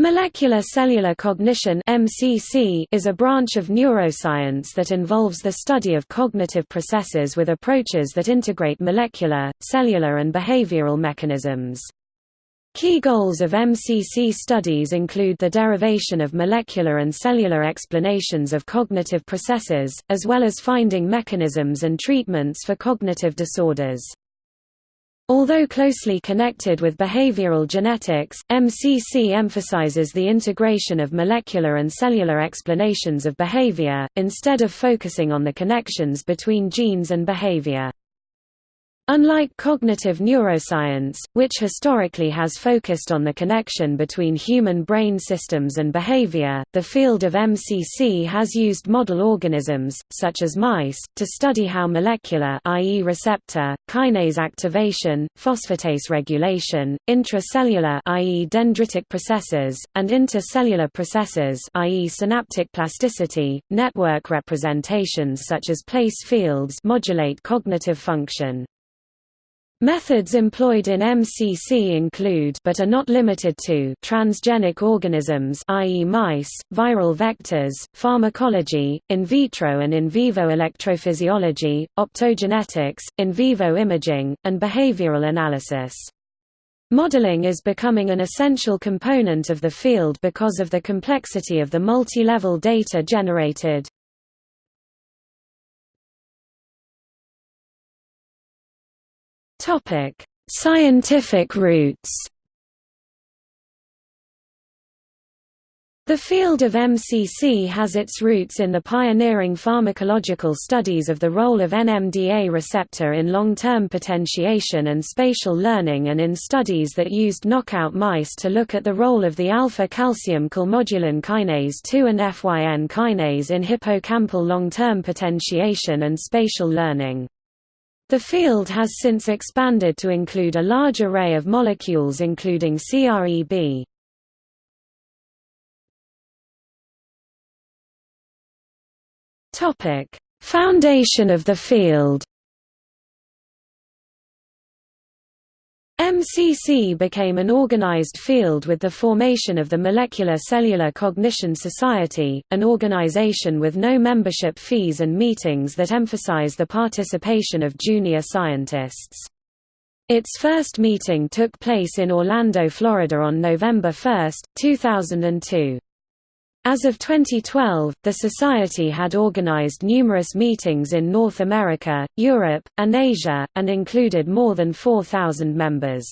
Molecular cellular cognition (MCC) is a branch of neuroscience that involves the study of cognitive processes with approaches that integrate molecular, cellular and behavioral mechanisms. Key goals of MCC studies include the derivation of molecular and cellular explanations of cognitive processes, as well as finding mechanisms and treatments for cognitive disorders. Although closely connected with behavioral genetics, MCC emphasizes the integration of molecular and cellular explanations of behavior, instead of focusing on the connections between genes and behavior. Unlike cognitive neuroscience, which historically has focused on the connection between human brain systems and behavior, the field of MCC has used model organisms, such as mice, to study how molecular i.e. receptor, kinase activation, phosphatase regulation, intracellular i.e. dendritic processes, and intercellular processes i.e. synaptic plasticity, network representations such as place fields modulate cognitive function. Methods employed in MCC include but are not limited to transgenic organisms i.e. mice, viral vectors, pharmacology, in vitro and in vivo electrophysiology, optogenetics, in vivo imaging, and behavioral analysis. Modeling is becoming an essential component of the field because of the complexity of the multi-level data generated. Topic: Scientific roots. The field of MCC has its roots in the pioneering pharmacological studies of the role of NMDA receptor in long-term potentiation and spatial learning and in studies that used knockout mice to look at the role of the alpha-calcium calmodulin kinase 2 and FYN kinase in hippocampal long-term potentiation and spatial learning. The field has since expanded to include a large array of molecules including CREB. Foundation of the field MCC became an organized field with the formation of the Molecular Cellular Cognition Society, an organization with no membership fees and meetings that emphasize the participation of junior scientists. Its first meeting took place in Orlando, Florida on November 1, 2002. As of 2012, the Society had organized numerous meetings in North America, Europe, and Asia, and included more than 4,000 members.